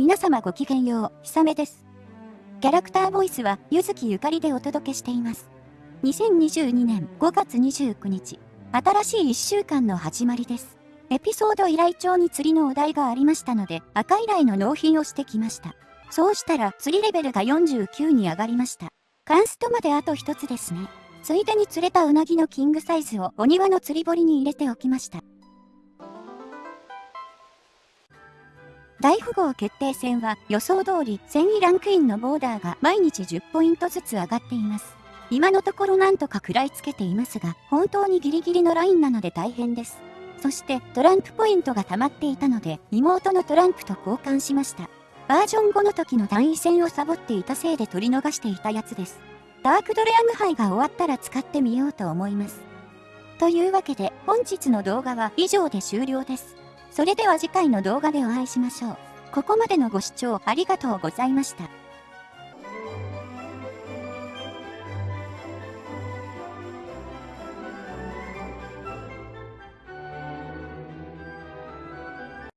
皆様ごきげんよう、ひさめです。キャラクターボイスは、ゆずきゆかりでお届けしています。2022年5月29日、新しい1週間の始まりです。エピソード依頼帳に釣りのお題がありましたので、赤依頼の納品をしてきました。そうしたら、釣りレベルが49に上がりました。カンストまであと一つですね。ついでに釣れたうなぎのキングサイズをお庭の釣り堀に入れておきました。大富豪決定戦は予想通り1000位ランクインのボーダーが毎日10ポイントずつ上がっています。今のところなんとか食らいつけていますが、本当にギリギリのラインなので大変です。そしてトランプポイントが溜まっていたので、妹のトランプと交換しました。バージョン5の時の単位戦をサボっていたせいで取り逃していたやつです。ダークドレアム杯が終わったら使ってみようと思います。というわけで本日の動画は以上で終了です。それでは次回の動画でお会いしましょう。ここまでのご視聴ありがとうございました。